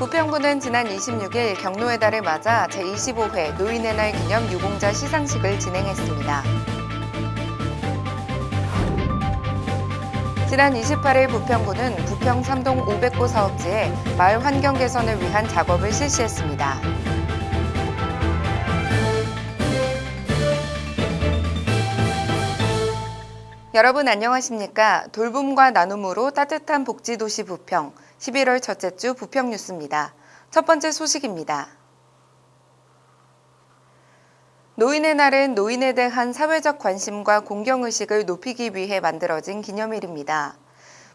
부평구는 지난 26일 경로의 달을 맞아 제25회 노인의 날 기념 유공자 시상식을 진행했습니다. 지난 28일 부평구는 부평 3동 500호 사업지에 마을 환경 개선을 위한 작업을 실시했습니다. 여러분 안녕하십니까? 돌봄과 나눔으로 따뜻한 복지도시 부평 11월 첫째 주 부평 뉴스입니다. 첫 번째 소식입니다. 노인의 날은 노인에 대한 사회적 관심과 공경의식을 높이기 위해 만들어진 기념일입니다.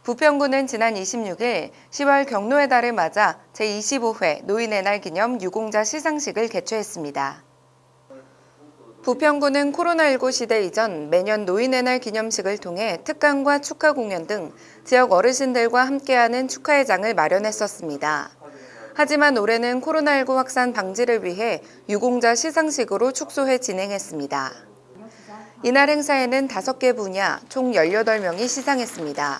부평구는 지난 26일 10월 경로의 달을 맞아 제25회 노인의 날 기념 유공자 시상식을 개최했습니다. 부평구는 코로나19 시대 이전 매년 노인의 날 기념식을 통해 특강과 축하 공연 등 지역 어르신들과 함께하는 축하의 장을 마련했었습니다. 하지만 올해는 코로나19 확산 방지를 위해 유공자 시상식으로 축소해 진행했습니다. 이날 행사에는 5개 분야 총 18명이 시상했습니다.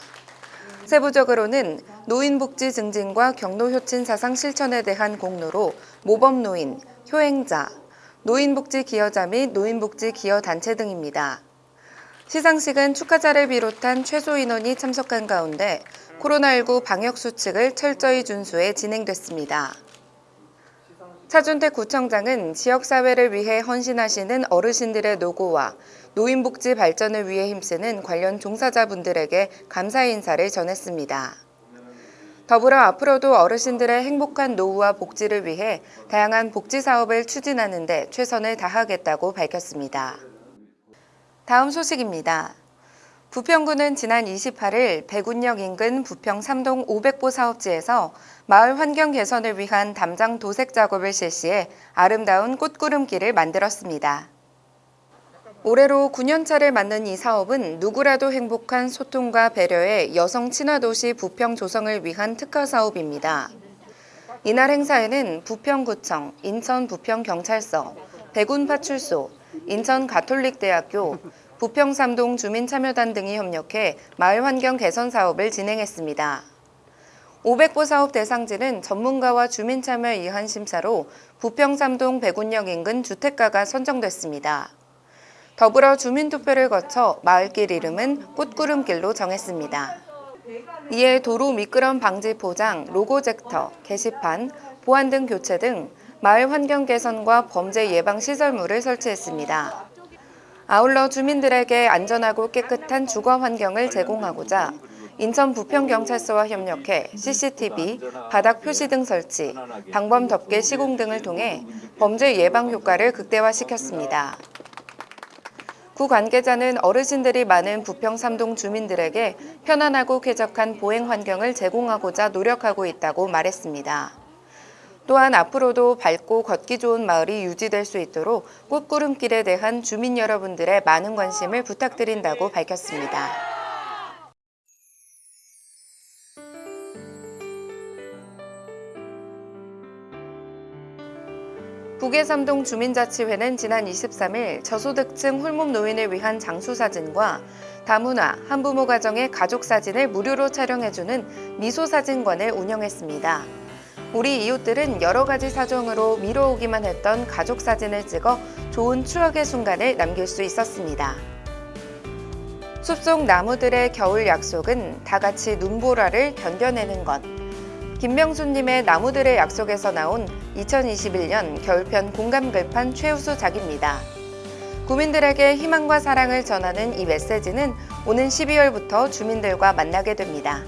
세부적으로는 노인복지 증진과 경로효친 사상 실천에 대한 공로로 모범노인, 효행자, 노인복지 기여자 및 노인복지 기여단체 등입니다. 시상식은 축하자를 비롯한 최소 인원이 참석한 가운데 코로나19 방역 수칙을 철저히 준수해 진행됐습니다. 차준택 구청장은 지역사회를 위해 헌신하시는 어르신들의 노고와 노인복지 발전을 위해 힘쓰는 관련 종사자분들에게 감사 인사를 전했습니다. 더불어 앞으로도 어르신들의 행복한 노후와 복지를 위해 다양한 복지 사업을 추진하는 데 최선을 다하겠다고 밝혔습니다. 다음 소식입니다. 부평구는 지난 28일 백운역 인근 부평 3동 500보 사업지에서 마을 환경 개선을 위한 담장 도색 작업을 실시해 아름다운 꽃구름길을 만들었습니다. 올해로 9년차를 맞는 이 사업은 누구라도 행복한 소통과 배려의 여성 친화도시 부평 조성을 위한 특화 사업입니다. 이날 행사에는 부평구청, 인천 부평경찰서, 백운파출소, 인천 가톨릭대학교, 부평 삼동 주민참여단 등이 협력해 마을 환경 개선 사업을 진행했습니다. 500보 사업 대상지는 전문가와 주민 참여에 의한 심사로 부평 삼동 백운역 인근 주택가가 선정됐습니다. 더불어 주민투표를 거쳐 마을길 이름은 꽃구름길로 정했습니다. 이에 도로 미끄럼 방지 포장, 로고 젝터, 게시판, 보안 등 교체 등 마을 환경 개선과 범죄 예방 시설물을 설치했습니다. 아울러 주민들에게 안전하고 깨끗한 주거 환경을 제공하고자 인천 부평경찰서와 협력해 CCTV, 바닥 표시 등 설치, 방범 덮개 시공 등을 통해 범죄 예방 효과를 극대화시켰습니다. 구 관계자는 어르신들이 많은 부평 삼동 주민들에게 편안하고 쾌적한 보행 환경을 제공하고자 노력하고 있다고 말했습니다. 또한 앞으로도 밝고 걷기 좋은 마을이 유지될 수 있도록 꽃구름길에 대한 주민 여러분들의 많은 관심을 부탁드린다고 밝혔습니다. 북해삼동 주민자치회는 지난 23일 저소득층 홀몸 노인을 위한 장수사진과 다문화, 한부모 가정의 가족사진을 무료로 촬영해주는 미소사진관을 운영했습니다. 우리 이웃들은 여러 가지 사정으로 미뤄오기만 했던 가족사진을 찍어 좋은 추억의 순간을 남길 수 있었습니다. 숲속 나무들의 겨울 약속은 다 같이 눈보라를 견뎌내는 것. 김명수님의 나무들의 약속에서 나온 2021년 겨울편 공감 글판 최우수 작입니다. 구민들에게 희망과 사랑을 전하는 이 메시지는 오는 12월부터 주민들과 만나게 됩니다.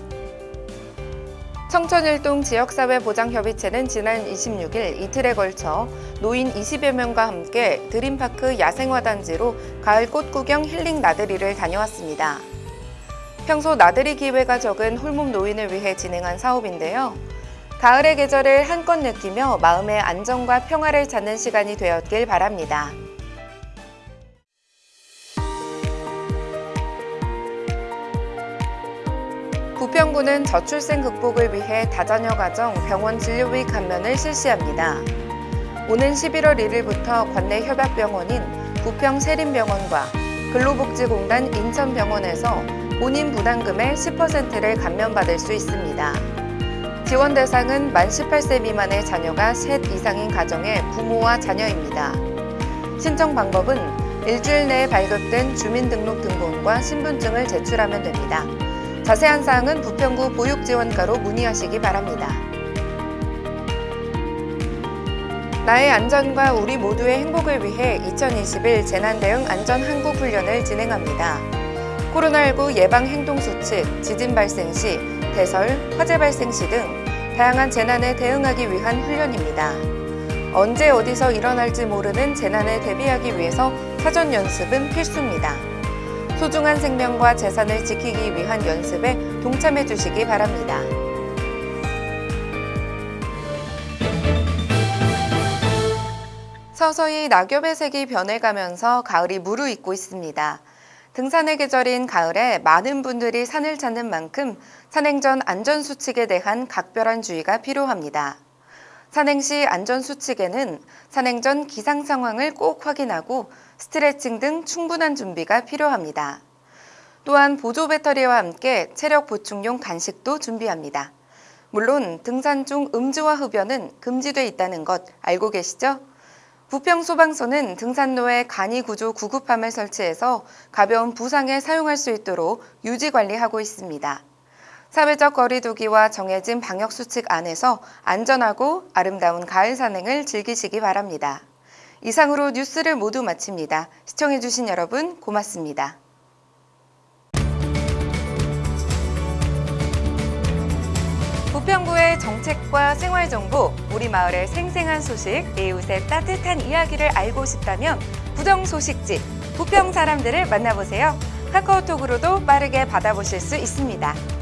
청천일동 지역사회보장협의체는 지난 26일 이틀에 걸쳐 노인 20여 명과 함께 드림파크 야생화단지로 가을 꽃구경 힐링 나들이를 다녀왔습니다. 평소 나들이 기회가 적은 홀몸 노인을 위해 진행한 사업인데요. 가을의 계절을 한껏 느끼며 마음의 안정과 평화를 찾는 시간이 되었길 바랍니다. 부평구는 저출생 극복을 위해 다자녀 가정 병원 진료비 감면을 실시합니다. 오는 11월 1일부터 관내 협약병원인 부평 세림병원과 근로복지공단 인천병원에서 본인 부담금의 10%를 감면받을 수 있습니다. 지원 대상은 만 18세 미만의 자녀가 셋 이상인 가정의 부모와 자녀입니다. 신청 방법은 일주일 내에 발급된 주민등록등본과 신분증을 제출하면 됩니다. 자세한 사항은 부평구 보육지원과로 문의하시기 바랍니다. 나의 안전과 우리 모두의 행복을 위해 2021 재난대응 안전한국훈련을 진행합니다. 코로나19 예방행동수칙, 지진 발생 시, 대설, 화재 발생 시 등 다양한 재난에 대응하기 위한 훈련입니다. 언제 어디서 일어날지 모르는 재난에 대비하기 위해서 사전 연습은 필수입니다. 소중한 생명과 재산을 지키기 위한 연습에 동참해 주시기 바랍니다. 서서히 낙엽의 색이 변해가면서 가을이 무르익고 있습니다. 등산의 계절인 가을에 많은 분들이 산을 찾는 만큼 산행 전 안전수칙에 대한 각별한 주의가 필요합니다. 산행 시 안전수칙에는 산행 전 기상 상황을 꼭 확인하고 스트레칭 등 충분한 준비가 필요합니다. 또한 보조 배터리와 함께 체력 보충용 간식도 준비합니다. 물론 등산 중 음주와 흡연은 금지돼 있다는 것 알고 계시죠? 부평소방서는 등산로에 간이 구조 구급함을 설치해서 가벼운 부상에 사용할 수 있도록 유지 관리하고 있습니다. 사회적 거리 두기와 정해진 방역 수칙 안에서 안전하고 아름다운 가을 산행을 즐기시기 바랍니다. 이상으로 뉴스를 모두 마칩니다. 시청해주신 여러분 고맙습니다. 부평구의 정책과 생활 정보, 우리 마을의 생생한 소식, 이웃의 따뜻한 이야기를 알고 싶다면 부정 소식지 부평 사람들을 만나보세요. 카카오톡으로도 빠르게 받아보실 수 있습니다.